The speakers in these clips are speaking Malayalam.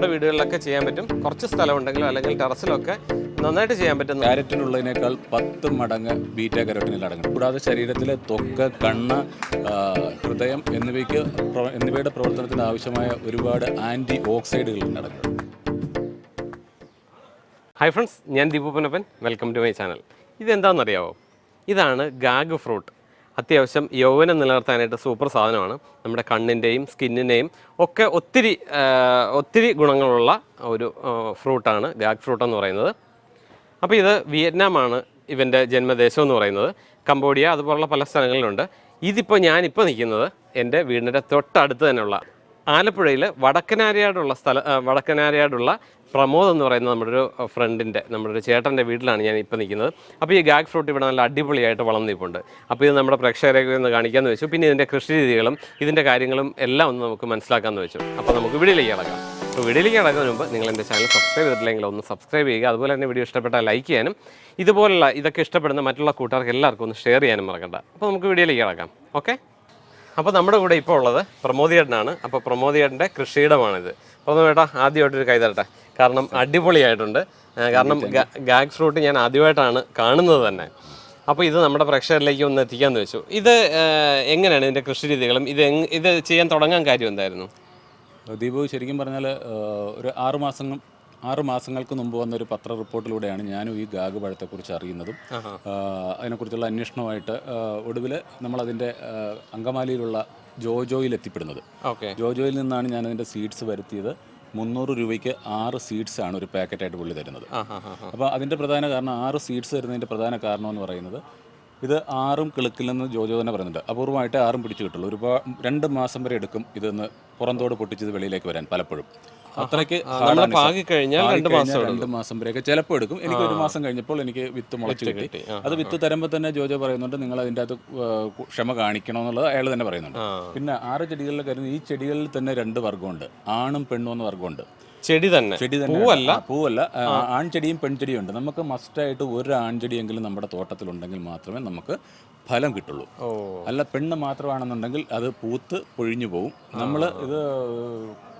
നമ്മുടെ വീടുകളിലൊക്കെ ചെയ്യാൻ പറ്റും. കുറച്ച് സ്ഥലം ഉണ്ടെങ്കിലും അല്ലെങ്കിൽ ടെറസിലൊക്കെ നന്നായിട്ട് ചെയ്യാൻ പറ്റും ക്യാരറ്റിനുള്ളതിനേക്കാൾ പത്ത് മടങ്ങ് ബീറ്റ കരോട്ടിനിൽ അടങ്ങും. കൂടാതെ ശരീരത്തിലെ തൊക്ക് കണ്ണ് ഹൃദയം എന്നിവയ്ക്ക് എന്നിവയുടെ പ്രവർത്തനത്തിന് ആവശ്യമായ ഒരുപാട് ആന്റി ഓക്സൈഡുകൾ അടങ്ങും ഹൈ ഫ്രണ്ട്സ് ഞാൻ Deepupanappan welcome to my channel ഇതെന്താണെന്നറിയാവോ? ഇതാണ് ഗാഗ് ഫ്രൂട്ട്. അത്യാവശ്യം യൗവനം നിലനിർത്താനായിട്ട് സൂപ്പർ സാധനമാണ്. നമ്മുടെ കണ്ണിന്റെയും സ്കിന്നിന്റെയും ഒക്കെ ഒത്തിരി ഒത്തിരി ഗുണങ്ങളുള്ള ഒരു ഫ്രൂട്ടാണ് ഗാഗ് ഫ്രൂട്ട് എന്ന് പറയുന്നത്. അപ്പോൾ ഇത് വിയറ്റ്നാമാണ് ഇവന്റെ ജന്മദേശം എന്ന് പറയുന്നത്. കംബോഡിയ അതുപോലുള്ള പല സ്ഥലങ്ങളിലുണ്ട്. ഇതിപ്പോൾ ഞാനിപ്പോൾ നിൽക്കുന്നത് എന്റെ വീടിന്റെ തൊട്ടടുത്ത് തന്നെയുള്ള ആലപ്പുഴയിൽ വടക്കനാരിയാടുള്ള സ്ഥല വടക്കനാരിയാടുള്ള പ്രമോദ് എന്ന് പറയുന്ന നമ്മുടെ ഒരു ഫ്രണ്ടിന്റെ നമ്മുടെ ഒരു ചേട്ടന്റെ വീട്ടിലാണ് ഞാൻ ഇപ്പോൾ നിൽക്കുന്നത്. അപ്പോൾ ഈ ഗാഗ് ഫ്രൂട്ട് ഇവിടെ നല്ല അടിപൊളിയായിട്ട് വളർന്നു നിൽപ്പുണ്ട് അപ്പോൾ ഇത് നമ്മുടെ പ്രേക്ഷകരെ ഒന്ന് കാണിക്കാമെന്ന് വെച്ചു. പിന്നെ ഇതിന്റെ കൃഷി രീതികളും ഇതിന്റെ കാര്യങ്ങളും എല്ലാം ഒന്ന് നമുക്ക് മനസ്സിലാക്കാമെന്ന് വെച്ചു. അപ്പോൾ നമുക്ക് വീഡിയോയിലേക്ക് കിടക്കാം. അപ്പോൾ വീഡിയോയിലേക്ക് കിടക്കുന്നതിന് മുമ്പ് നിങ്ങൾ എന്റെ ചാനൽ സബ്സ്ക്രൈബ് ചെയ്തിട്ടില്ലെങ്കിൽ ഒന്ന് സബ്സ്ക്രൈബ് ചെയ്യുക. അതുപോലെ തന്നെ വീഡിയോ ഇഷ്ടപ്പെട്ടാൽ ലൈക്ക് ചെയ്യാനും ഇതുപോലുള്ള ഇതൊക്കെ ഇഷ്ടപ്പെടുന്ന മറ്റുള്ള കൂട്ടുകാർക്ക് എല്ലാവർക്കും ഒന്ന് ഷെയർ ചെയ്യാനും മറക്കണ്ട. അപ്പോൾ നമുക്ക് വീഡിയോയിലേക്ക് കിടക്കാം. ഓക്കെ അപ്പോൾ നമ്മുടെ കൂടെ ഇപ്പോൾ ഉള്ളത് പ്രമോദിയേട്ടനാണ് അപ്പോൾ പ്രമോദിയേട്ടന്റെ കൃഷിയിടമാണിത്. അപ്പോൾ പ്രമോദേട്ടാ ആദ്യമായിട്ടൊരു കൈ തരട്ടെ. കാരണം അടിപൊളിയായിട്ടുണ്ട്. കാരണം ഗാഗ് ഫ്രൂട്ട് ഞാൻ ആദ്യമായിട്ടാണ് കാണുന്നത് തന്നെ. അപ്പോൾ ഇത് നമ്മുടെ പ്രേക്ഷകരിലേക്ക് ഒന്ന് എത്തിക്കാമെന്ന് വെച്ചു. ഇത് എങ്ങനെയാണ് ഇതിന്റെ കൃഷി രീതികളും? ഇത് ഇത് ചെയ്യാൻ തുടങ്ങാൻ കാര്യം എന്തായിരുന്നു? ദീപു ശരിക്കും പറഞ്ഞാൽ ഒരു ആറ് മാസം ആറ് മാസങ്ങൾക്ക് മുമ്പ് വന്ന ഒരു പത്ര റിപ്പോർട്ടിലൂടെയാണ് ഞാനും ഈ ഗാഗ് പഴത്തെക്കുറിച്ച് അറിയുന്നതും. അതിനെക്കുറിച്ചുള്ള അന്വേഷണമായിട്ട് ഒടുവിൽ നമ്മളതിന്റെ അങ്കമാലിയിലുള്ള ജോജോയിൽ എത്തിപ്പെടുന്നത് ഓക്കെ. ജോജോയിൽ നിന്നാണ് ഞാൻ അതിന്റെ സീഡ്സ് വരുത്തിയത്. മുന്നൂറ് രൂപയ്ക്ക് ആറ് സീഡ്സ് ആണ് ഒരു പാക്കറ്റായിട്ട് പുള്ളി തരുന്നത്. അപ്പോൾ അതിന്റെ പ്രധാന കാരണം ആറ് സീഡ്സ് തരുന്നതിന്റെ പ്രധാന കാരണം എന്ന് പറയുന്നത് ഇത് ആറും കിളുക്കില്ലെന്ന് ജോജോ തന്നെ പറയുന്നുണ്ട്. അപൂർവമായിട്ട് ആറും പിടിച്ചു കിട്ടുള്ളൂ ഒരുപാട് രണ്ട് മാസം വരെ എടുക്കും ഇതൊന്ന് പുറന്തോട് പൊട്ടിച്ചത് വെളിയിലേക്ക് വരാൻ പലപ്പോഴും. അത്രയ്ക്ക് നമ്മൾ പാകി കഴിഞ്ഞാൽ രണ്ട് മാസം രണ്ട് മാസം വരെയൊക്കെ ചിലപ്പോൾ എടുക്കും. എനിക്ക് ഒരു മാസം കഴിഞ്ഞപ്പോൾ എനിക്ക് വിത്ത് മുളച്ച് കിട്ടി. അത് വിത്ത് തരുമ്പോൾ തന്നെ ജോജോ പറയുന്നുണ്ട് നിങ്ങൾ അതിന്റെ അകത്ത് ക്ഷമ കാണിക്കണം എന്നുള്ളത് അയാൾ തന്നെ പറയുന്നുണ്ട്. പിന്നെ ആറ് ചെടികളിലെ കാര്യം ഈ ചെടികളിൽ തന്നെ രണ്ട് വർഗമുണ്ട്. ആണും പെണ്ണും എന്ന വർഗമുണ്ട്. ചെടി തന്നെ. ചെടി തന്നെ. പൂവല്ല? പൂവല്ല. ആൺചെടിയും പെൺചെടിയും ഉണ്ട്. നമുക്ക് മസ്റ്റായിട്ട് ഒരു ആൺചെടിയെങ്കിലും നമ്മുടെ തോട്ടത്തിലുണ്ടെങ്കിൽ മാത്രമേ നമുക്ക് ഫലം കിട്ടുള്ളൂ. അല്ല പെണ്ണ് മാത്രമാണെന്നുണ്ടെങ്കിൽ അത് പൂത്ത് പൊഴിഞ്ഞു പോകും നമ്മൾ ഇത്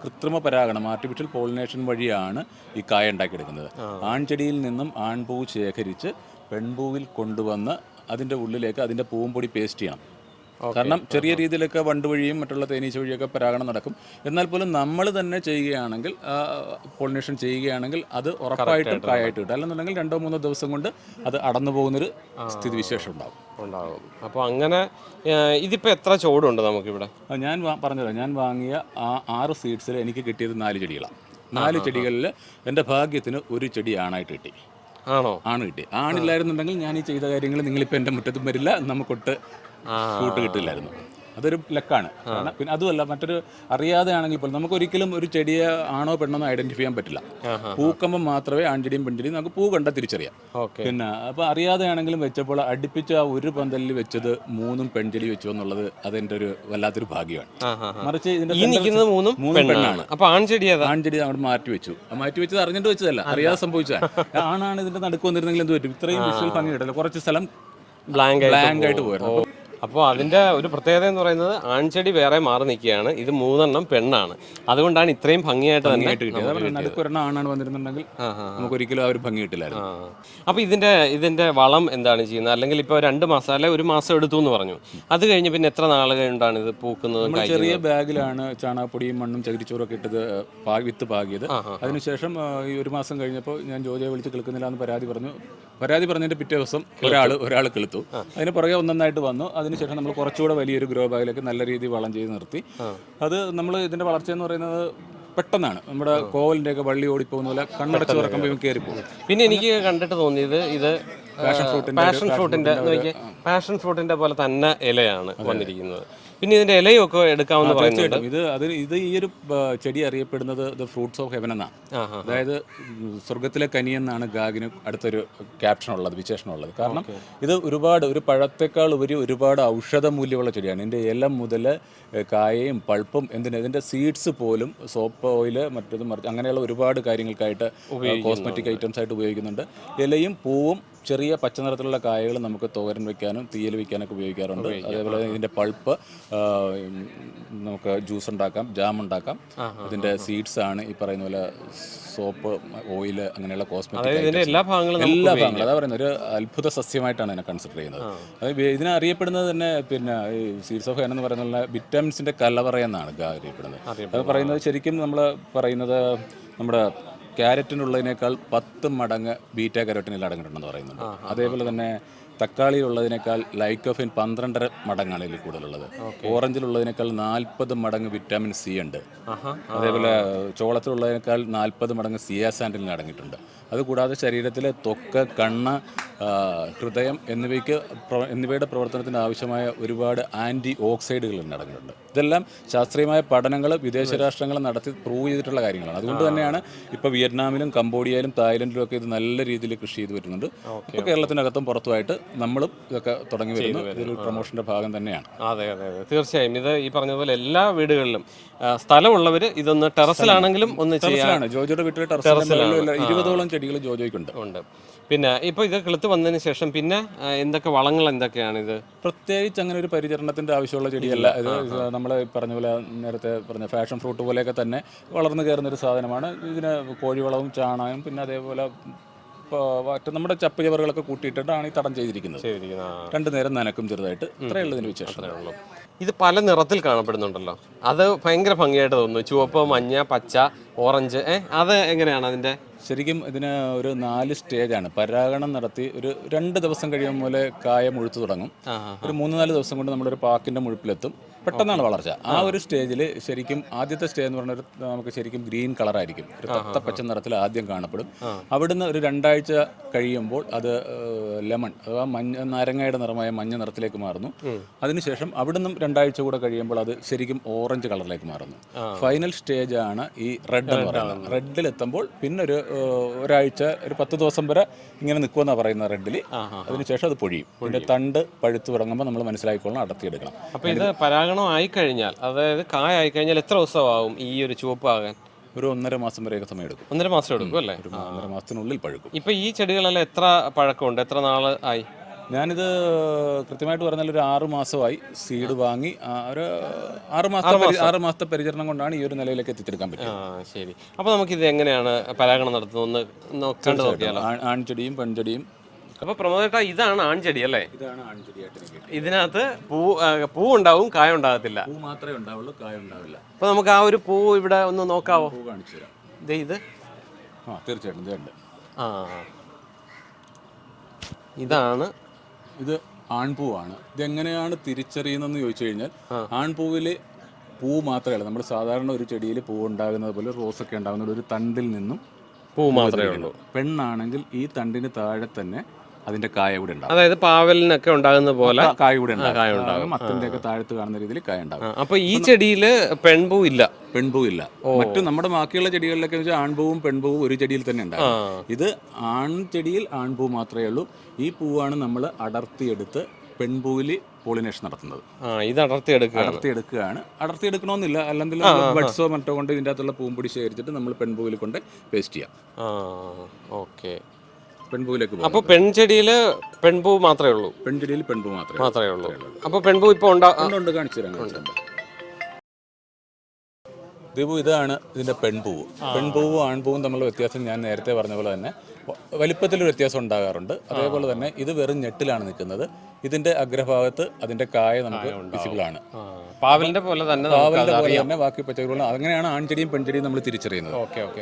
കൃത്രിമ പരാഗണം ആർട്ടിഫിഷ്യൽ പോളിനേഷൻ വഴിയാണ് ഈ കായ ഉണ്ടാക്കിയെടുക്കുന്നത്. ആൺചെടിയിൽ നിന്നും ആൺപൂ ശേഖരിച്ച് പെൺപൂവിൽ കൊണ്ടുവന്ന് അതിന്റെ ഉള്ളിലേക്ക് അതിന്റെ പൂവും പൊടി പേസ്റ്റ് ചെയ്യണം. കാരണം ചെറിയ രീതിയിലൊക്കെ വണ്ട് വഴിയും മറ്റുള്ള തേനീച്ച വഴിയൊക്കെ പരാഗണം നടക്കും. എന്നാൽ പോലും നമ്മൾ തന്നെ ചെയ്യുകയാണെങ്കിൽ പോളിനേഷൻ ചെയ്യുകയാണെങ്കിൽ അത് ഉറപ്പായിട്ടും കായായിട്ട് കിട്ടും. അല്ലെന്നുണ്ടെങ്കിൽ രണ്ടോ മൂന്നോ ദിവസം കൊണ്ട് അത് അടന്നു പോകുന്നൊരു സ്ഥിതിവിശേഷം ഉണ്ടാകും ഉണ്ടാകും അപ്പോൾ അങ്ങനെ ഇതിപ്പോൾ ഇതിപ്പോ എത്ര ചോടുണ്ട് നമുക്കിവിടെ? ഞാൻ വാ- ഞാൻ വാങ്ങിയ ആ ആറ് സീഡ്സിൽ എനിക്ക് കിട്ടിയത് നാല് ചെടികളാണ്. നാല് ചെടികളിൽ എന്റെ ഭാഗ്യത്തിന് ഒരു ചെടി ആണായിട്ട് കിട്ടി. ആണോ? ആണ് കിട്ടി ആണില്ലായിരുന്നുണ്ടെങ്കിൽ ഞാൻ ഈ ചെയ്ത കാര്യങ്ങൾ നിങ്ങളിപ്പോൾ എന്റെ മുറ്റത്തും വരില്ല. നമുക്കൊട്ട് ആ. കൂട്ട് കിട്ടില്ലായിരുന്നു. അതൊരു ലക്കാണ്. കാരണം പിന്നെ അതുമല്ല മറ്റൊരു അറിയാതെ ആണെങ്കിൽ പോലും നമുക്ക് ഒരിക്കലും ഒരു ചെടിയെ ആണോ പെണ്ണോ ഐഡന്റിഫൈ ചെയ്യാൻ പറ്റില്ല. പൂക്കമ്പം പൂക്കുമ്പോൾ മാത്രമേ ആൺചെടിയും പെൺചെടിയും നമുക്ക് പൂ കണ്ട തിരിച്ചറിയാം. പിന്നെ അപ്പോൾ അറിയാതെ ആണെങ്കിലും വെച്ചപ്പോൾ അടുപ്പിച്ച ആ ഒരു പന്തലിൽ വെച്ചത് മൂന്നും പെൺചെടി വെച്ചു എന്നുള്ളത് അതെന്റെ ഒരു വല്ലാത്തൊരു ഭാഗ്യമാണ്. മറിച്ച് ഇതിന്റെ മൂന്നും പെണ്ണാണ്. അപ്പോൾ അപ്പൊ ആൺചെടി ആൺചെടി അങ്ങോട്ട് മാറ്റി വെച്ചു. മാറ്റി വെച്ചത് അറിഞ്ഞിട്ട് വെച്ചതല്ല അറിയാതെ സംഭവിച്ചതാണ്. ആണാണ് ഇതിന്റെ നടുക്ക് വന്നിരുന്നെങ്കിൽ എന്ത് പറ്റും? ഇത്രയും വിഷ്വൽ ഭംഗി കിട്ടില്ല കുറച്ച് സ്ഥലം ബ്ലാങ്ക് ബ്ലാങ്ക് ആയിട്ട് പോയിരുന്നു. അപ്പോൾ അതിന്റെ ഒരു പ്രത്യേകത എന്ന് പറയുന്നത് ആൺചെടി വേറെ മാറി നിൽക്കുകയാണ്. ഇത് മൂന്നെണ്ണം പെണ്ണാണ്. അതുകൊണ്ടാണ് ഇത്രയും ഭംഗിയായിട്ട് തന്നെ ആണാണ് വന്നിരുന്നുണ്ടെങ്കിൽ നമുക്ക് ഒരിക്കലും ആ ഒരു ഭംഗി കിട്ടില്ലായിരുന്നു. അപ്പോൾ ഇതിന്റെ ഇതിന്റെ വളം എന്താണ് ചെയ്യുന്നത്? അല്ലെങ്കിൽ ഇപ്പോൾ രണ്ട് മാസം അല്ലെ ഒരു മാസം എടുത്തു എന്ന് പറഞ്ഞു. അത് കഴിഞ്ഞ് പിന്നെ എത്ര നാൾ കഴിഞ്ഞിട്ടാണ് ഇത് പൂക്കുന്നത് ചെറിയ ബാഗിലാണ് ചാണകപ്പൊടിയും മണ്ണും ചകിരിച്ചോറൊക്കെ ഇട്ടത് വിത്ത് പാകിയത്. അതിനുശേഷം ഈ ഒരു മാസം കഴിഞ്ഞപ്പോൾ ഞാൻ ജോജയെ വിളിച്ച് കിളുക്കുന്നില്ല എന്ന് പരാതി പറഞ്ഞു. പരാതി പറഞ്ഞതിന്റെ പിറ്റേ ദിവസം ഒരാൾ ഒരാൾ കിളുത്തു അതിന് പുറകെ ഒന്നൊന്നായിട്ട് വന്നു. അതിനുശേഷം നമ്മൾ കുറച്ചുകൂടെ വലിയൊരു ഗ്രോ ബാഗിലേക്ക് നല്ല രീതിയിൽ വളം ചെയ്ത് നിർത്തി. അത് നമ്മൾ ഇതിന്റെ വളർച്ച എന്ന് പറയുന്നത് പെട്ടെന്നാണ്. നമ്മുടെ കോവലിന്റെ ഒക്കെ വള്ളി ഓടിപ്പോകുന്ന പോലെ കണ്ണടച്ച് തുറക്കുമ്പോൾ കയറിപ്പോകും പിന്നെ എനിക്ക് കണ്ടിട്ട് തോന്നിയത് ഇത് പാഷൻ ഫ്രൂട്ടിന്റെ പാഷൻ ഫ്രൂട്ടിന്റെ പോലെ തന്നെ ഇലയാണ് വന്നിരിക്കുന്നത്. പിന്നെ ഇതിന്റെ ഇലയൊക്കെ എടുക്കാമെന്ന് പറയുന്നത് തീർച്ചയായിട്ടും. ഇത് അത് ഇത് ഈ ഒരു ചെടി അറിയപ്പെടുന്നത് ദ ഫ്രൂട്ട്സ് ഓഫ് ഹെവൻ എന്നാണ്. അതായത് സ്വർഗത്തിലെ കനി എന്നാണ് ഗാഗിന് അടുത്തൊരു ക്യാപ്ഷൻ ഉള്ളത് വിശേഷണം ഉള്ളത്. കാരണം ഇത് ഒരുപാട് ഒരു പഴത്തേക്കാൾ ഉപരി ഒരുപാട് ഔഷധ മൂല്യമുള്ള ചെടിയാണ്. ഇതിന്റെ ഇല മുതൽ കായയും പൾപ്പും എന്തിന് ഇതിന്റെ സീഡ്സ് പോലും സോപ്പ് ഓയിൽ മറ്റത് മറിച്ച് അങ്ങനെയുള്ള ഒരുപാട് കാര്യങ്ങൾക്കായിട്ട് കോസ്മെറ്റിക് ഐറ്റംസ് ആയിട്ട് ഉപയോഗിക്കുന്നുണ്ട്. ഇലയും പൂവും ചെറിയ പച്ച നിറത്തിലുള്ള കായകൾ നമുക്ക് തോരൻ വെക്കാനും തീയൽ വെക്കാനൊക്കെ ഉപയോഗിക്കാറുണ്ട്. അതേപോലെ ഇതിന്റെ പൾപ്പ് നമുക്ക് ജ്യൂസ് ഉണ്ടാക്കാം ജാം ഉണ്ടാക്കാം. ഇതിന്റെ സീഡ്സ് ആണ് ഈ പറയുന്ന പോലെ സോപ്പ് ഓയിൽ അങ്ങനെയുള്ള കോസ്മെറ്റിക് ഇതിന്റെ എല്ലാ ഭാഗങ്ങളും എല്ലാ ഭാഗങ്ങളും. അതാ പറയുന്നത് ഒരു അത്ഭുത സസ്യമായിട്ടാണ് ഇതിനെ കൺസിഡർ ചെയ്യുന്നത്. അത് ഇതിനെ അറിയപ്പെടുന്നത് തന്നെ പിന്നെ ഈ സീഡ്സ് ഓഫ് ഹെൻ എന്ന് പറയുന്ന വിറ്റാമിൻസിന്റെ കലവറയെന്നാണ് അറിയപ്പെടുന്നത്. അത് പറയുന്നത് ശരിക്കും നമ്മൾ പറയുന്നത് നമ്മുടെ ക്യാരറ്റിനുള്ളതിനേക്കാൾ പത്ത് മടങ്ങ് ബീറ്റ കരോട്ടിനിൽ അടങ്ങിയിട്ടുണ്ടെന്ന് പറയുന്നുണ്ട്. അതേപോലെ തന്നെ തക്കാളിയിലുള്ളതിനേക്കാൾ ലൈക്കോഫിൻ പന്ത്രണ്ടര മടങ്ങാണ് ഇതിൽ കൂടുതലുള്ളത് ഓറഞ്ചിലുള്ളതിനേക്കാൾ നാൽപ്പത് മടങ്ങ് വിറ്റാമിൻ സി ഉണ്ട്. അതേപോലെ ചോളത്തിലുള്ളതിനേക്കാൾ നാൽപ്പത് മടങ്ങ് സിയാസാൻഡിൽ അടങ്ങിയിട്ടുണ്ട്. അതുകൂടാതെ ശരീരത്തിലെ തൊക്ക് കണ്ണ് ഹൃദയം എന്നിവയ്ക്ക് എന്നിവയുടെ പ്രവർത്തനത്തിന് ആവശ്യമായ ഒരുപാട് ആന്റി ഓക്സൈഡുകൾ അടങ്ങിയിട്ടുണ്ട് ഇതെല്ലാം ശാസ്ത്രീയമായ പഠനങ്ങൾ വിദേശ രാഷ്ട്രങ്ങൾ നടത്തി പ്രൂവ് ചെയ്തിട്ടുള്ള കാര്യങ്ങളാണ്. അതുകൊണ്ട് തന്നെയാണ് ഇപ്പോൾ വിയറ്റ്നാമിലും കംബോഡിയയിലും തായ്ലൻഡിലും ഒക്കെ ഇത് നല്ല രീതിയിൽ കൃഷി ചെയ്ത് വരുന്നുണ്ട്. ഇപ്പോൾ കേരളത്തിനകത്തും പുറത്തുമായിട്ട് നമ്മളും ഇതൊക്കെ തുടങ്ങി വരുന്നു. ഇതൊരു പ്രൊമോഷന്റെ ഭാഗം തന്നെയാണ്. അതെ അതെ അതെ. തീർച്ചയായും. ഇത് ഈ പറഞ്ഞതുപോലെ എല്ലാ വീടുകളിലും സ്ഥലമുള്ളവർ ഇതൊന്ന് ടെറസിലാണെങ്കിലും ഒന്ന് ചെയ്യാനാണ് ജോജോയുടെ വീട്ടിലെ ടെറസിലാണ്. ഇരുപതോളം ചെടികൾ ജോജോയ്ക്കുണ്ട്. ഉണ്ട്. പിന്നെ ഇപ്പോൾ ഇത് കിളുത്ത് വന്നതിന് ശേഷം പിന്നെ എന്തൊക്കെ വളങ്ങൾ എന്തൊക്കെയാണ് ഇത്? പ്രത്യേകിച്ച് അങ്ങനെ ഒരു പരിചരണത്തിന്റെ ആവശ്യമുള്ള ചെടിയല്ല. ഇത് നമ്മൾ പറഞ്ഞ പോലെ നേരത്തെ പറഞ്ഞ ഫാഷൻ ഫ്രൂട്ട് പോലെയൊക്കെ തന്നെ വളർന്നു കയറുന്ന ഒരു സാധനമാണ്. ഇതിന് കോഴിവളവും ചാണകം പിന്നെ അതേപോലെ ഇപ്പോൾ നമ്മുടെ ചപ്പ് ചവറുകളൊക്കെ കൂട്ടിയിട്ടാണ് ഈ തടം ചെയ്തിരിക്കുന്നത്. രണ്ടു നേരം നനക്കും ചെറുതായിട്ട്. ഇത്രയേ ഉള്ളൂ ഇതിന് വിശേഷം ഇത് പല നിറത്തിൽ കാണപ്പെടുന്നുണ്ടല്ലോ. അത് ഭയങ്കര ഭംഗിയായിട്ട് തോന്നുന്നു. ചുവപ്പ് മഞ്ഞ പച്ച ഓറഞ്ച് ഏഹ് അത് എങ്ങനെയാണ് അതിന്റെ ശരിക്കും ഇതിന് ഒരു നാല് സ്റ്റേജാണ് പരാഗണം നടത്തി ഒരു രണ്ട് ദിവസം കഴിയും പോലെ കായ മുഴുത്തു തുടങ്ങും. ഒരു മൂന്ന് നാല് ദിവസം കൊണ്ട് നമ്മുടെ ഒരു പാക്കിന്റെ മുഴുപ്പിലെത്തും. പെട്ടെന്നാണ് വളർച്ച. ആ ഒരു സ്റ്റേജിൽ ശരിക്കും ആദ്യത്തെ സ്റ്റേജ് എന്ന് പറഞ്ഞാൽ നമുക്ക് ശരിക്കും ഗ്രീൻ കളറായിരിക്കും ഒരു തത്ത പച്ച നിറത്തിൽ ആദ്യം കാണപ്പെടും. അവിടുന്ന് ഒരു രണ്ടാഴ്ച കഴിയുമ്പോൾ അത് ലെമൺ അഥവാ മഞ്ഞ നാരങ്ങയുടെ നിറമായ മഞ്ഞ നിറത്തിലേക്ക് മാറുന്നു. അതിനുശേഷം അവിടുന്ന് രണ്ടാഴ്ച കൂടെ കഴിയുമ്പോൾ അത് ശരിക്കും ഓറഞ്ച് കളറിലേക്ക് മാറുന്നു. ഫൈനൽ സ്റ്റേജ് ആണ് ഈ റെഡ് എന്ന് പറയുന്നത്. റെഡിലെത്തുമ്പോൾ പിന്നെ ഒരു ഏഹ്, ഒരാഴ്ച ഒരു പത്ത് ദിവസം വരെ ഇങ്ങനെ നിൽക്കുമെന്നാണ് പറയുന്നത് റെഡിൽ അതിനുശേഷം അത് പൊഴിയും. പിന്നെ തണ്ട് പഴുത്ത് തുടങ്ങുമ്പോൾ നമ്മൾ മനസ്സിലാക്കിക്കൊള്ളണം അടർത്തിയെടുക്കണം. അപ്പോൾ ഇത് പരാഗണം ആയിക്കഴിഞ്ഞാൽ അതായത് കായ ആയിക്കഴിഞ്ഞാൽ എത്ര ദിവസമാവും ഈ ഒരു ചുവപ്പ് ആകാൻ? ഒരു ഒന്നര മാസം വരെയൊക്കെ സമയം എടുക്കും ഒന്നര മാസം എടുക്കും അല്ലേ? ഒരു ഒന്നര മാസത്തിനുള്ളിൽ പഴുക്കും. ഇപ്പൊ ഈ ചെടികളെല്ലാം എത്ര പഴക്കമുണ്ട്? എത്ര നാൾ ആയി? ഞാനിത് കൃത്യമായിട്ട് പറഞ്ഞാൽ ഒരു ആറു മാസമായി സീഡ് വാങ്ങി ഒരു ആറ് മാസത്തെ ആറ് മാസത്തെ പരിചരണം കൊണ്ടാണ് ഈ ഒരു നിലയിലേക്ക് എത്തിച്ചെടുക്കാൻ ആ ശരി. അപ്പോൾ നമുക്ക് ഇത് എങ്ങനെയാണ് പരാഗണം നടത്തുന്നത്? കണ്ടു നോക്കിയാലോ? ആൺ- ആൺചെടിയും പെൺചെടിയും. അപ്പൊ പ്രമോദേട്ടാ ഇതാണ് ആൺചെടി അല്ലേ? ഇതാണ് ആൺചെടിയായിട്ട് എനിക്ക് ഇതിനകത്ത് പൂ പൂ ഉണ്ടാവും കായ ഉണ്ടാകത്തില്ല പൂ മാത്രമേ ഉണ്ടാവുള്ളൂ കായ ഉണ്ടാവില്ല അപ്പൊ നമുക്ക് ആ ഒരു പൂ ഇവിടെ ഒന്ന് നോക്കാവോ? പൂ കാണിച്ചു തരാം. ദേ ഇത്. ആ തീർച്ചയായിട്ടും ആ. ഇതാണ് ഇത് ആൺപൂവാണ്. ഇതെങ്ങനെയാണ് തിരിച്ചറിയുന്നതെന്ന് ചോദിച്ചു കഴിഞ്ഞാൽ ആൺപൂവിൽ പൂ മാത്രമല്ല നമ്മൾ സാധാരണ ഒരു ചെടിയിൽ പൂ ഉണ്ടാകുന്നത് പോലെ റോസൊക്കെ ഉണ്ടാകുന്നത് ഒരു തണ്ടിൽ നിന്നും പൂ മാത്രമേ ഉള്ളൂ. പെണ്ണാണെങ്കിൽ ഈ തണ്ടിന് താഴെ തന്നെ അതിന്റെ കായ കൂടെ ഉണ്ടാവും അതായത് പാവലിനൊക്കെ ഉണ്ടാകുന്ന പോലെ കായ കൂടെ കായ ഉണ്ടാവും മത്തന്റെ ഒക്കെ താഴത്ത് കാണുന്ന രീതിയിൽ കായ ഉണ്ടാകും. അപ്പൊ ഈ ചെടിയിൽ പെൺപൂ ഇല്ല പെൺപൂ ഇല്ല. മറ്റു നമ്മുടെ ബാക്കിയുള്ള ചെടികളിലൊക്കെ വെച്ചാൽ ആൺപൂവും പെൺപൂവും ഒരു ചെടിയിൽ തന്നെ ഉണ്ടാകും. ഇത് ആൺ ചെടിയിൽ ആൺപൂ മാത്രമേ ഉള്ളൂ. ഈ പൂവാണ് നമ്മൾ അടർത്തിയെടുത്ത് പെൺപൂവിൽ പോളിനേഷൻ നടത്തുന്നത്. ഇത് അടർത്തി എടുക്കുകയാണ് അടർത്തിയെടുക്കുകയാണ്. അടർത്തിയെടുക്കണമെന്നില്ല. അല്ലെങ്കിൽ ബഡ്സോ മറ്റോ കൊണ്ട് ഇതിന്റെ അകത്തുള്ള പൂമ്പൊടി ശേഖരിച്ചിട്ട് നമ്മൾ പെൺപൂവിൽ കൊണ്ട് പേസ്റ്റ് ചെയ്യാം. ഓക്കെ. പെൺപൂവിലേക്ക് അപ്പൊ പെൺചെടിയിൽ പെൺപൂ മാത്രമേ ഉള്ളൂ. പെൺചെടിയിൽ പെൺപൂ മാത്രമേ മാത്രമേ ഉള്ളൂ. അപ്പൊ പെൺപൂ ഇപ്പൊ ഉണ്ട് കാണിച്ചു തരാം. ദീപു ഇതാണ് ഇതിന്റെ പെൺപൂവ്. പെൺപൂവും ആൺപൂവും തമ്മിലുള്ള വ്യത്യാസം ഞാൻ നേരത്തെ പറഞ്ഞ പോലെ തന്നെ വലിപ്പത്തിലൊരു വ്യത്യാസം ഉണ്ടാകാറുണ്ട്. അതേപോലെ തന്നെ ഇത് വെറും ഞെട്ടിലാണ് നിൽക്കുന്നത്. ഇതിന്റെ അഗ്രഭാഗത്ത് അതിന്റെ കായ നമുക്ക് വിസിബിൾ ആണ്. പാവലിന്റെ പോലെ തന്നെ പാവലിന്റെ പോലെ തന്നെ ബാക്കി പച്ചക്കറികളും അങ്ങനെയാണ് ആൺചെടിയും പെൺചെടിയും നമ്മൾ തിരിച്ചറിയുന്നത്.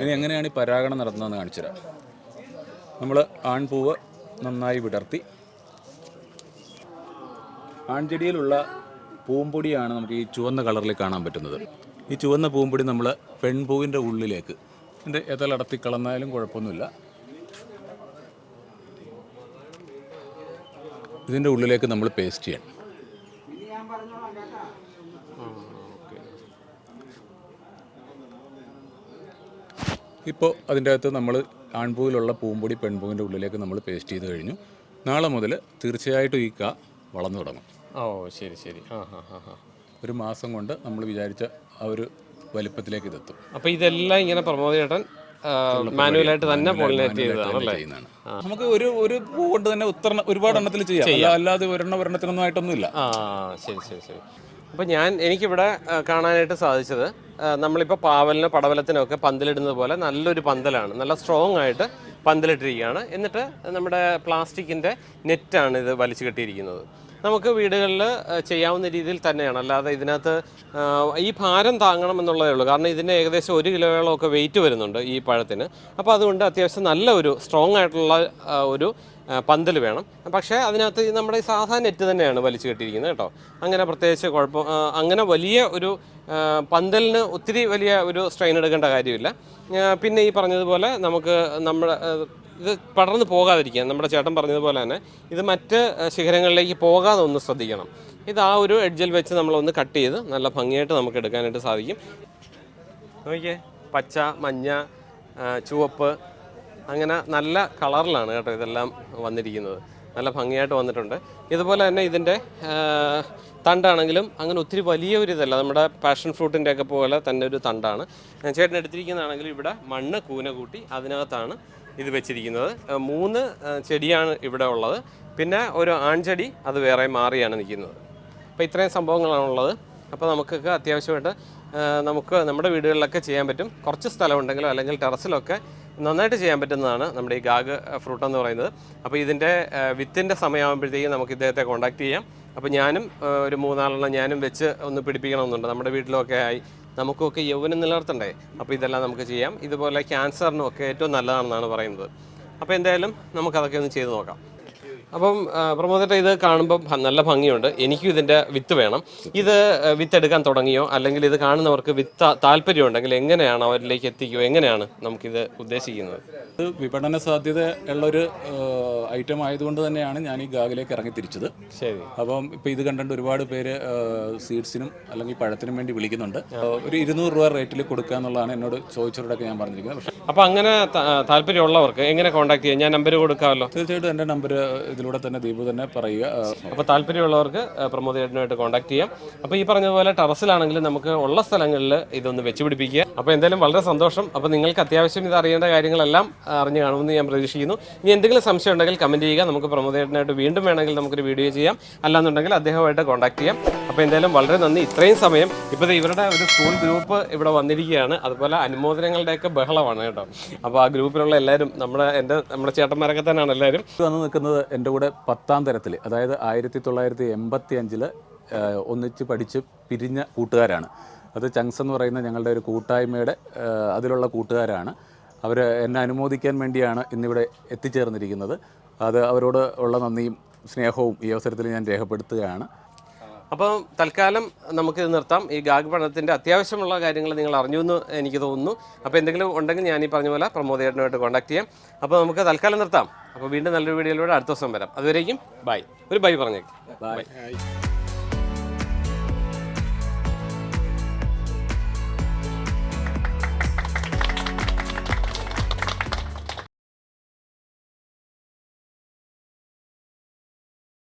ഇനി എങ്ങനെയാണ് ഈ പരാഗണം നടത്തുന്നതെന്ന് കാണിച്ചു തരാം. നമ്മൾ ആൺപൂവ് നന്നായി വിടർത്തി. ആൺചെടിയിലുള്ള പൂമ്പൊടിയാണ് നമുക്ക് ഈ ചുവന്ന കളറിൽ കാണാൻ പറ്റുന്നത്. ഈ ചുവന്ന പൂമ്പൊടി നമ്മൾ പെൺപൂവിന്റെ ഉള്ളിലേക്ക്. ഇതിന്റെ എതലടത്തി കളന്നാലും കുഴപ്പമൊന്നുമില്ല. ഇതിന്റെ ഉള്ളിലേക്ക് നമ്മൾ പേസ്റ്റ് ചെയ്യണം ഇപ്പോൾ അതിന്റെ അകത്ത് നമ്മൾ ആൺപൂവിലുള്ള പൂമ്പൊടി പെൺപൂവിന്റെ ഉള്ളിലേക്ക് നമ്മൾ പേസ്റ്റ് ചെയ്ത് കഴിഞ്ഞു. നാളെ മുതൽ തീർച്ചയായിട്ടും ഈ ക വളർന്നു തുടങ്ങും. ഓ ശരി ശരി. ആ ഹാ ഹാ ഹാ. ഒരു മാസം കൊണ്ട് നമ്മൾ വിചാരിച്ച ആ ഒരു വലിപ്പത്തിലേക്ക് ഇതെത്തും. അപ്പൊ ഇതെല്ലാം ഇങ്ങനെ പ്രമോദ് ചേട്ടൻ മാനുവലായിട്ട് തന്നെ പോളിനേറ്റ് ചെയ്തതാണ് അല്ലേ? നമുക്ക് ഒരു ഒരു പൂ കൊണ്ട് തന്നെ ഉത്തരണ ഒരുപാട് എണ്ണത്തിൽ ചെയ്യാം. അല്ല- അല്ലാതെ ഒരെണ്ണ ഒരെണ്ണത്തിനൊന്നും ആയിട്ടൊന്നുമില്ല. ആ ശരി ശരി ശരി. അപ്പോൾ ഞാൻ എനിക്കിവിടെ കാണാനായിട്ട് സാധിച്ചത് നമ്മളിപ്പോൾ പാവലിന് പടവലത്തിനൊക്കെ പന്തലിടുന്നത് പോലെ നല്ലൊരു പന്തലാണ്. നല്ല സ്ട്രോങ് ആയിട്ട് പന്തലിട്ടിരിക്കുകയാണ്. എന്നിട്ട് നമ്മുടെ പ്ലാസ്റ്റിക്കിന്റെ നെറ്റാണ് ഇത് വലിച്ചു കെട്ടിയിരിക്കുന്നത്. നമുക്ക് വീടുകളിൽ ചെയ്യാവുന്ന രീതിയിൽ തന്നെയാണ്. അല്ലാതെ ഇതിനകത്ത് ഈ ഭാരം താങ്ങണം എന്നുള്ളതേ ഉള്ളൂ. കാരണം ഇതിന് ഏകദേശം ഒരു കിലോയോളമൊക്കെ വെയിറ്റ് വരുന്നുണ്ട് ഈ പഴത്തിന്. അപ്പോൾ അതുകൊണ്ട് അത്യാവശ്യം നല്ല ഒരു സ്ട്രോങ് ആയിട്ടുള്ള ഒരു പന്തൽ വേണം. പക്ഷേ അതിനകത്ത് നമ്മുടെ സാധാരണ നെറ്റ് തന്നെയാണ് വലിച്ചു കെട്ടിയിരിക്കുന്നത് കേട്ടോ. അങ്ങനെ പ്രത്യേകിച്ച് കുഴപ്പം അങ്ങനെ വലിയ ഒരു പന്തലിന് ഒത്തിരി വലിയ ഒരു സ്ട്രെയിൻ എടുക്കേണ്ട കാര്യമില്ല. പിന്നെ ഈ പറഞ്ഞതുപോലെ നമുക്ക് നമ്മുടെ ഇത് പടർന്ന് പോകാതിരിക്കാൻ നമ്മുടെ ചേട്ടൻ പറഞ്ഞതുപോലെ തന്നെ ഇത് മറ്റ് ശിഖരങ്ങളിലേക്ക് പോകാതെ ഒന്ന് ശ്രദ്ധിക്കണം. ഇത് ആ ഒരു എഡ്ജിൽ വെച്ച് നമ്മളൊന്ന് കട്ട് ചെയ്ത് നല്ല ഭംഗിയായിട്ട് നമുക്ക് എടുക്കാനായിട്ട് സാധിക്കും. നോക്കിയേ പച്ച മഞ്ഞ ചുവപ്പ് അങ്ങനെ നല്ല കളറിലാണ് കേട്ടോ ഇതെല്ലാം വന്നിരിക്കുന്നത്. നല്ല ഭംഗിയായിട്ട് വന്നിട്ടുണ്ട്. ഇതുപോലെ തന്നെ ഇതിന്റെ തണ്ടാണെങ്കിലും അങ്ങനെ ഒത്തിരി വലിയ ഒരു ഇതല്ല. നമ്മുടെ പാഷൻ ഫ്രൂട്ടിന്റെ ഒക്കെ പോലെ തന്നെ ഒരു തണ്ടാണ്. ചേട്ടൻ എടുത്തിരിക്കുന്നതാണെങ്കിലും ഇവിടെ മണ്ണ് കൂന കൂട്ടി അതിനകത്താണ് ഇത് വെച്ചിരിക്കുന്നത്. മൂന്ന് ചെടിയാണ് ഇവിടെ ഉള്ളത്. പിന്നെ ഒരു ആൺചെടി അത് വേറെ മാറിയാണ് നിൽക്കുന്നത്. അപ്പോൾ ഇത്രയും സംഭവങ്ങളാണുള്ളത് അപ്പോൾ നമുക്കൊക്കെ അത്യാവശ്യമായിട്ട് നമുക്ക് നമ്മുടെ വീടുകളിലൊക്കെ ചെയ്യാൻ പറ്റും. കുറച്ച് സ്ഥലമുണ്ടെങ്കിലോ അല്ലെങ്കിൽ ടെറസിലൊക്കെ നന്നായിട്ട് ചെയ്യാൻ പറ്റുന്നതാണ് നമ്മുടെ ഈ ഗാഗ് ഫ്രൂട്ട് എന്ന് പറയുന്നത്. അപ്പോൾ ഇതിന്റെ വിത്തിന്റെ സമയമാകുമ്പോഴത്തേക്കും നമുക്ക് ഇദ്ദേഹത്തെ കോൺടാക്ട് ചെയ്യാം. അപ്പോൾ ഞാനും ഒരു മൂന്നാലെണ്ണം ഞാനും വെച്ച് ഒന്ന് പിടിപ്പിക്കണമെന്നുണ്ട്. നമ്മുടെ വീട്ടിലൊക്കെ ആയി നമുക്കൊക്കെ യൗവനം നിലനിർത്തണ്ടേ? അപ്പോൾ ഇതെല്ലാം നമുക്ക് ചെയ്യാം. ഇതുപോലെ ക്യാൻസറിനും ഒക്കെ ഏറ്റവും നല്ലതാണെന്നാണ് പറയുന്നത്. അപ്പോൾ എന്തായാലും നമുക്കതൊക്കെ ഒന്ന് ചെയ്ത് നോക്കാം. അപ്പം പ്രമോദേട്ട ഇത് കാണുമ്പോൾ നല്ല ഭംഗിയുണ്ട്. എനിക്കും ഇതിന്റെ വിത്ത് വേണം. ഇത് വിത്തെടുക്കാൻ വിത്ത് എടുക്കാൻ തുടങ്ങിയോ? അല്ലെങ്കിൽ ഇത് കാണുന്നവർക്ക് വിത്ത് താല്പര്യം ഉണ്ടെങ്കിൽ എങ്ങനെയാണ് അവരിലേക്ക് എത്തിക്കുക എങ്ങനെയാണ് നമുക്കിത് ഉദ്ദേശിക്കുന്നത്? ഇത് വിപണന സാധ്യത ഉള്ളൊരു ഐറ്റം ആയതുകൊണ്ട് തന്നെയാണ് ഞാൻ ഈ ഗാഗിലേക്ക് ഇറങ്ങി തിരിച്ചത്. ശരി. അപ്പം ഇപ്പം ഇത് കണ്ടുകൊണ്ട് ഒരുപാട് പേര് സീഡ്സിനും അല്ലെങ്കിൽ പഴത്തിനും വേണ്ടി വിളിക്കുന്നുണ്ട്. ഒരു ഇരുന്നൂറ് രൂപ റേറ്റിൽ കൊടുക്കുക എന്നുള്ളതാണ് എന്നോട് ചോദിച്ചവരോടൊക്കെ ഞാൻ പറഞ്ഞിരിക്കുന്നത്. അപ്പം അങ്ങനെ താല്പര്യമുള്ളവർക്ക് എങ്ങനെ കോൺടാക്ട് ചെയ്യാം? ഞാൻ നമ്പർ കൊടുക്കാമല്ലോ. തീർച്ചയായിട്ടും എന്റെ നമ്പർ ഇതിലൂടെ തന്നെ ദീപു തന്നെ പറയുക. അപ്പൊ അപ്പോൾ താല്പര്യമുള്ളവർക്ക് പ്രമോദ് ചേട്ടനുമായിട്ട് കോൺടാക്ട് ചെയ്യാം. അപ്പോൾ ഈ പറഞ്ഞതുപോലെ ടെറസിലാണെങ്കിലും നമുക്ക് ഉള്ള സ്ഥലങ്ങളിൽ ഇതൊന്ന് വെച്ച് പിടിപ്പിക്കുക. അപ്പോൾ എന്തായാലും വളരെ സന്തോഷം. അപ്പോൾ നിങ്ങൾക്ക് അത്യാവശ്യം ഇത് അറിയേണ്ട കാര്യങ്ങളെല്ലാം അറിഞ്ഞു കാണുമെന്ന് ഞാൻ പ്രതീക്ഷിക്കുന്നു. ഇനി എന്തെങ്കിലും സംശയം ഉണ്ടെങ്കിൽ കമന്റ് ചെയ്യുക. നമുക്ക് പ്രമോദ് ചേട്ടനായിട്ട് വീണ്ടും വേണമെങ്കിൽ നമുക്കൊരു വീഡിയോ ചെയ്യാം. അല്ലാന്നുണ്ടെങ്കിൽ അദ്ദേഹമായിട്ട് കോൺടാക്ട് ചെയ്യാം. അപ്പോൾ എന്തായാലും വളരെ നന്ദി. ഇത്രയും സമയം ഇപ്പോൾ ഇവരുടെ ഒരു സ്കൂൾ ഗ്രൂപ്പ് ഇവിടെ വന്നിരിക്കുകയാണ്. അതുപോലെ അനുമോദനങ്ങളുടെയൊക്കെ ബഹളമാണ് കേട്ടോ. അപ്പോൾ ആ ഗ്രൂപ്പിലുള്ള എല്ലാവരും നമ്മുടെ എന്റെ നമ്മുടെ ചേട്ടന്മാരൊക്കെ തന്നെയാണ് എല്ലാവരും. വന്ന് നിൽക്കുന്നത് എന്റെ കൂടെ പത്താം തരത്തിൽ അതായത് ആയിരത്തി തൊള്ളായിരത്തി എൺപത്തി അഞ്ചിൽ ഒന്നിച്ച് പഠിച്ച് പിരിഞ്ഞ കൂട്ടുകാരാണ്. അത് ചങ്സ് എന്ന് പറയുന്ന ഞങ്ങളുടെ ഒരു കൂട്ടായ്മയുടെ അതിലുള്ള കൂട്ടുകാരാണ്. അവർ എന്നെ അനുമോദിക്കാൻ വേണ്ടിയാണ് ഇന്നിവിടെ എത്തിച്ചേർന്നിരിക്കുന്നത്. അത് അവരോട് ഉള്ള നന്ദിയും സ്നേഹവും ഈ അവസരത്തിൽ ഞാൻ രേഖപ്പെടുത്തുകയാണ്. അപ്പോൾ തൽക്കാലം നമുക്ക് നിർത്താം. ഈ ഗാഗ് പഠനത്തിന്റെ അത്യാവശ്യമുള്ള കാര്യങ്ങൾ നിങ്ങൾ അറിഞ്ഞു എന്ന് എനിക്ക് തോന്നുന്നു. അപ്പോൾ എന്തെങ്കിലും ഉണ്ടെങ്കിൽ ഞാൻ ഈ പറഞ്ഞ പോലെ പ്രമോദേട്ടനുമായിട്ട് കോൺടാക്ട് ചെയ്യാം. അപ്പോൾ നമുക്ക് തൽക്കാലം നിർത്താം. അപ്പോൾ വീണ്ടും നല്ലൊരു വീഡിയോയിലൂടെ അടുത്ത ദിവസം വരാം. അതുവരേക്കും ബൈ. ഒരു ബൈ പറഞ്ഞേക്ക്. ബൈ.